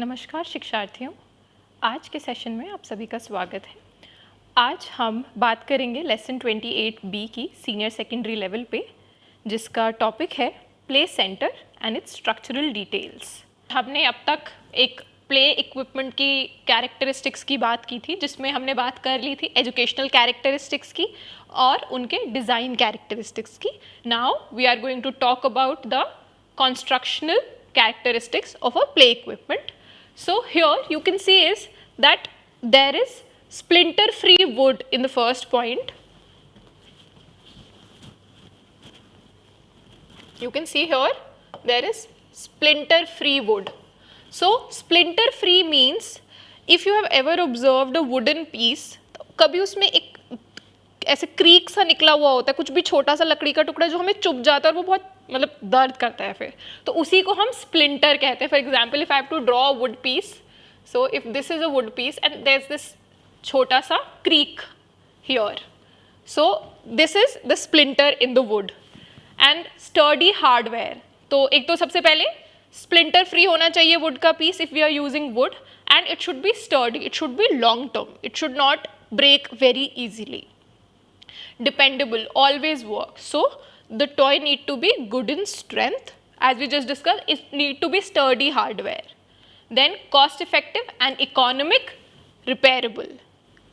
नमस्कार शिक्षार्थियों, आज के सेशन में आप सभी का स्वागत है। आज हम बात करेंगे लेसन 28 बी की सीनियर सेकेंडरी लेवल पे, जिसका टॉपिक है play centre and its structural details हमने अब तक एक प्ले इक्विपमेंट की कैरेक्टरिस्टिक्स की बात की थी, जिसमें हमने बात कर ली थी एजुकेशनल कैरेक्टरिस्टिक्स की और उनके डिज़ाइन कैरेक्टरिस्टिक्स की। Now we are going to talk about the constructional characteristics of a play equipment. So here you can see is that there is splinter free wood in the first point. You can see here there is splinter free wood. So splinter free means if you have ever observed a wooden piece, कभी उसमें एक ऐसे creek सा निकला हुआ होता है, कुछ भी छोटा सा लकड़ी का टुकड़ा जो हमें चुप जाता है और वो बहुत मतलब दर्द करता है फिर। तो उसी को हम स्प्लिंटर कहते हैं। For example if I have to draw a wood piece so if this is a wood piece and there is this छोटा सा creek here so this is the splinter in the wood and sturdy hardware तो एक तो सबसे पहले splinter free होना चाहिए wood का piece if we are using wood and it should be sturdy it should be long term it should not break very easily dependable always work. So the toy need to be good in strength. As we just discussed it need to be sturdy hardware. Then cost effective and economic repairable.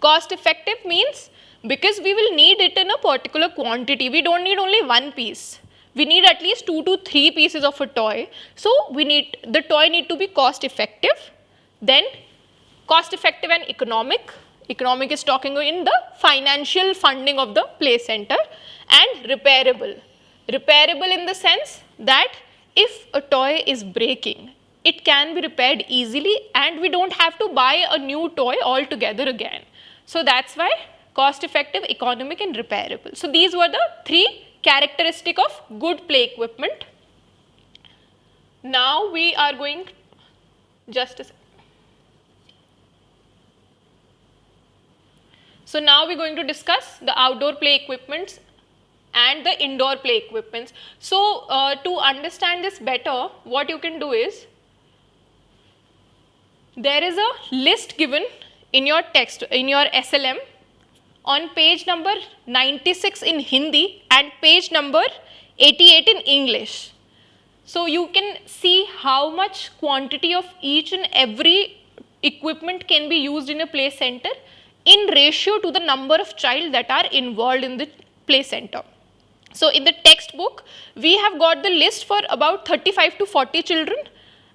Cost effective means because we will need it in a particular quantity we don't need only one piece. We need at least two to three pieces of a toy. So we need the toy need to be cost effective then cost effective and economic economic is talking in the financial funding of the play center and repairable repairable in the sense that if a toy is breaking, it can be repaired easily and we don't have to buy a new toy altogether again. So that's why cost effective, economic and repairable. So these were the three characteristic of good play equipment. Now we are going just a second. So now we're going to discuss the outdoor play equipments and the indoor play equipments. So uh, to understand this better, what you can do is, there is a list given in your text, in your SLM on page number 96 in Hindi and page number 88 in English. So you can see how much quantity of each and every equipment can be used in a play center in ratio to the number of child that are involved in the play center. So in the textbook, we have got the list for about 35 to 40 children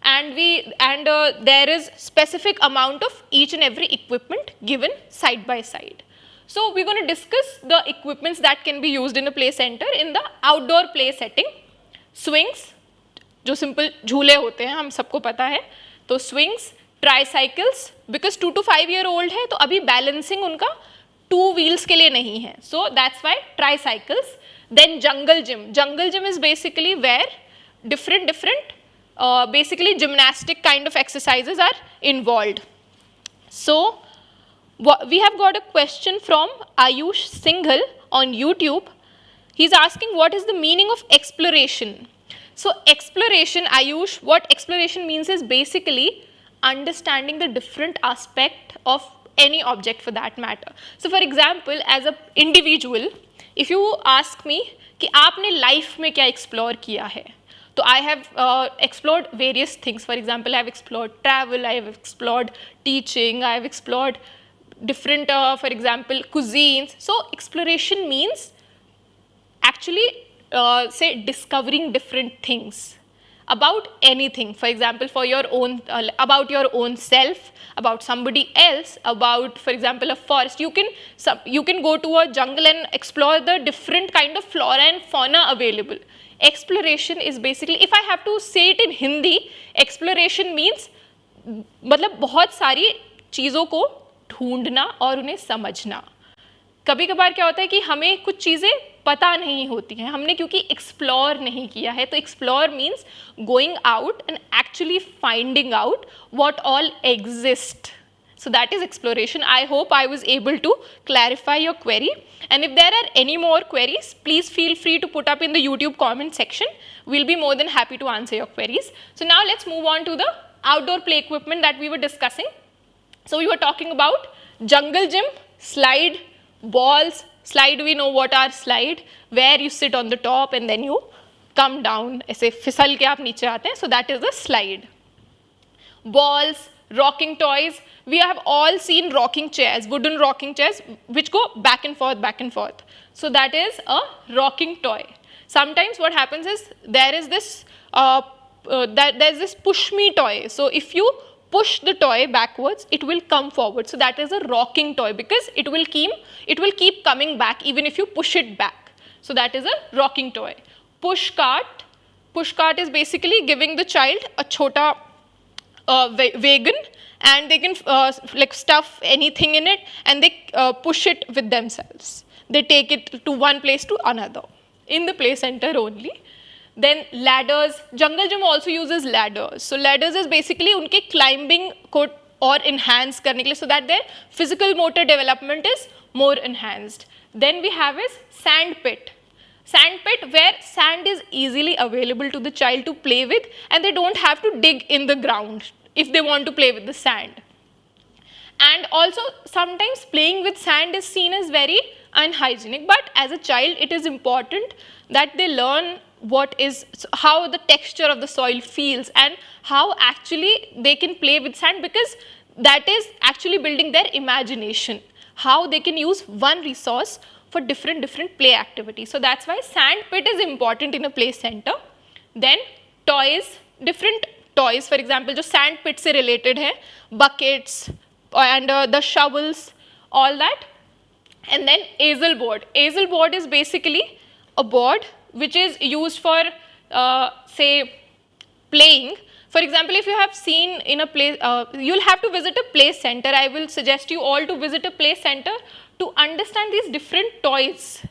and we and uh, there is specific amount of each and every equipment given side by side. So we're going to discuss the equipments that can be used in a play center in the outdoor play setting. Swings, जो simple झूले होते हैं हम सबको पता है तो swings, Tricycles because two to five year old है तो अभी बैलेंसिंग उनका टू व्हील्स के लिए नहीं है। So that's why tricycles then jungle gym jungle gym is basically where different different basically gymnastic kind of exercises are involve so we have got a question from Ayush Singhal on YouTube he is asking what is the meaning of exploration so exploration Ayush what exploration means is basically understanding the different aspect of any object for that matter. So, for example, as an individual, if you ask me कि आपने life में क्या explore किया है तो I have explored various things for example I have explored travel I have explored teaching I have explored different uh, for example cuisines so exploration means actually uh, say discovering different things about anything for example for your own uh, about your own self about somebody else about for example a forest you can you can go to a jungle and explore the different kind of flora and fauna available exploration is basically if i have to say it in hindi exploration means मतलब बहुत सारी चीज़ों को ढूंढना और उन्हें समझना कभी कभार क्या होता है कि हमें कुछ चीज़ें पता नहीं होती हैं, हमने क्योंकि एक्सप्लोर नहीं किया है तो explore means going out and actually finding out what all exist so that is exploration I hope I was able to clarify your query and if there are any more queries please feel free to put up in the YouTube comment section will be more than happy to answer your queries so now let's move on to the outdoor play equipment that we were discussing so you are talking about jungle gym slide balls, slide we know what are slide, where you sit on the top and then you come down ऐसे फिसल के आप नीचे आते हैं so that is a slide. Balls, rocking toys, we have all seen rocking chairs, wooden rocking chairs which go back and forth, back and forth. So that is a rocking toy. Sometimes what happens is there is this, uh, uh, that there's this push me toy. So if you push the toy backwards, it will come forward. So that is a rocking toy because it will keep, it will keep coming back even if you push it back. So that is a rocking toy. Push cart, push cart is basically giving the child a chota uh, wagon and they can uh, like stuff anything in it and they uh, push it with themselves. They take it to one place to another in the play center only then ladders. Jungle gym also uses ladders. So ladders is basically unke climbing ko or enhance karne ke so that their physical motor development is more enhanced. Then we have is sand pit. Sand pit where sand is easily available to the child to play with and they don't have to dig in the ground if they want to play with the sand. And also sometimes playing with sand is seen as very unhygienic but as a child it is important that they learn what is how the texture of the soil feels and how actually they can play with sand because that is actually building their imagination. How they can use one resource for different different play activities. So that's why sand pit is important in a play center. Then toys different toys. For example just sand pit related hai. Buckets uh, and uh, the shovels all that. And then easel board. Easel board is basically a board which is used for uh, say playing for example if you have seen in a place uh, you'll have to visit a play center i will suggest you all to visit a play center to understand these different toys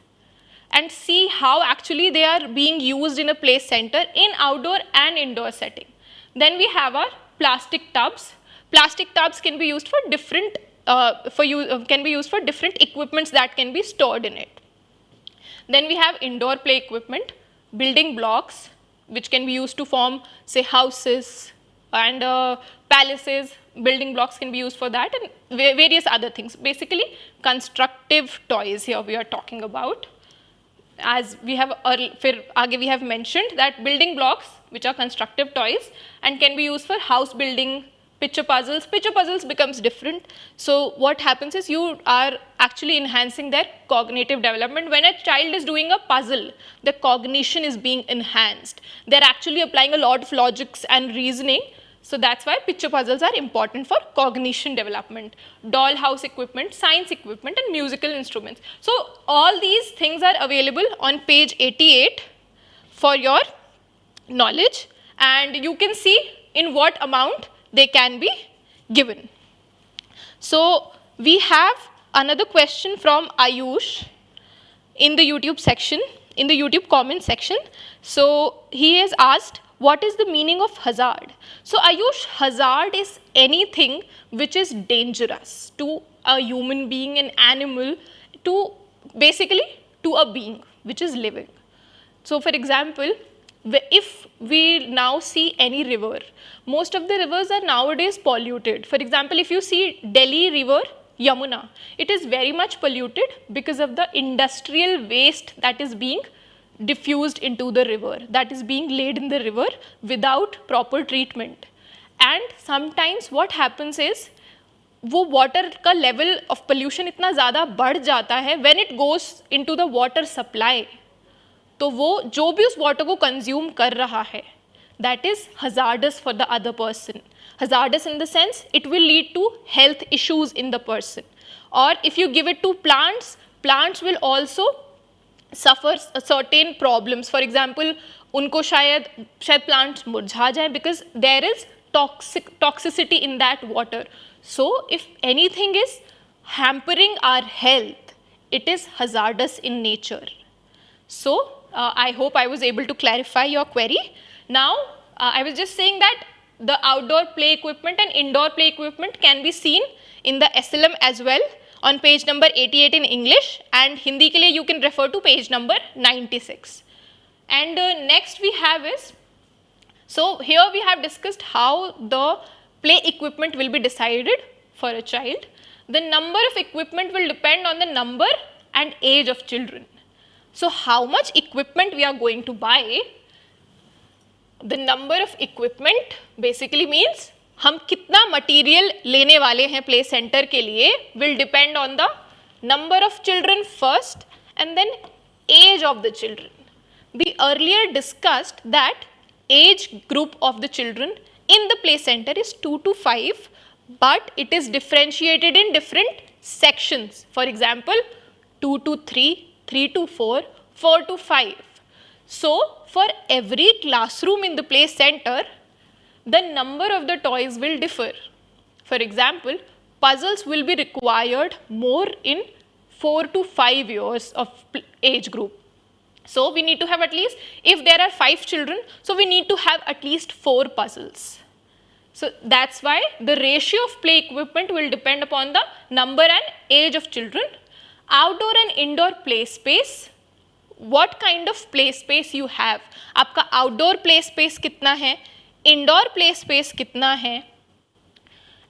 and see how actually they are being used in a play center in outdoor and indoor setting then we have our plastic tubs. Plastic tubs can be used for different uh, for you uh, can be used for different equipments that can be stored in it. Then we have indoor play equipment, building blocks which can be used to form say houses and uh, palaces, building blocks can be used for that and various other things. Basically constructive toys here we are talking about. As we have, early, we have mentioned that building blocks which are constructive toys and can be used for house building, picture puzzles. Picture puzzles becomes different. So what happens is you are actually enhancing their cognitive development. When a child is doing a puzzle, the cognition is being enhanced. They're actually applying a lot of logics and reasoning. So that's why picture puzzles are important for cognition development. Dollhouse equipment, science equipment and musical instruments. So all these things are available on page 88 for your knowledge and you can see in what amount they can be given. So we have another question from Ayush in the YouTube section, in the YouTube comment section. So he has asked, what is the meaning of hazard? So Ayush, hazard is anything which is dangerous to a human being, an animal, to basically to a being which is living. So for example, if we now see any river, most of the rivers are nowadays polluted. For example, if you see Delhi river, Yamuna, it is very much polluted because of the industrial waste that is being diffused into the river, that is being laid in the river without proper treatment. And sometimes what happens is, वो water का level of pollution इतना ज़्यादा बढ़ जाता है when it goes into the water supply तो वो जो भी उस वाटर को कंज्यूम कर रहा है that is hazardous for the other person hazardous in the sense it will lead to health issues in the person और if you give it to plants plants will also suffer certain problems for example उनको शायद शायद plants मुरझा जाए because there is toxic toxicity in that water so if anything is hampering our health it is hazardous in nature so uh, I hope I was able to clarify your query. Now, uh, I was just saying that the outdoor play equipment and indoor play equipment can be seen in the SLM as well on page number 88 in English and Hindi ke liye you can refer to page number 96. And uh, next we have is, So here we have discussed how the play equipment will be decided for a child. The number of equipment will depend on the number and age of children. So how much equipment we are going to buy, the number of equipment basically means हम कितना material लेने वाले हैं play centre के लिए will depend on the number of children first and then as of the children we earlier discussed that age group of the children in the play center is 2 to 5 but it is differentiated in different sections. For example, 2 to 3, 3 to 4, 4 to 5. So, for every classroom in the play center, the number of the toys will differ. For example, puzzles will be required more in 4 to 5 years of age group so we need to have at least, if there are five children, so we need to have at least four puzzles. So that's why the ratio of play equipment will depend upon the number and age of children Outdoor and indoor play space, what kind of play space you have. आपका outdoor play space कितना है, indoor play space कितना है,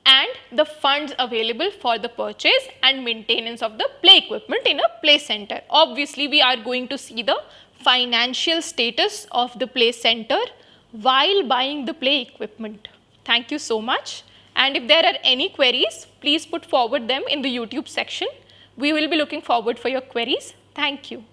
and the funds available for the purchase and maintenance of the play equipment in a play center. Obviously, we are going to see the financial status of the play center while buying the play equipment. Thank you so much. And if there are any queries, please put forward them in the YouTube section. We will be looking forward for your queries. Thank you.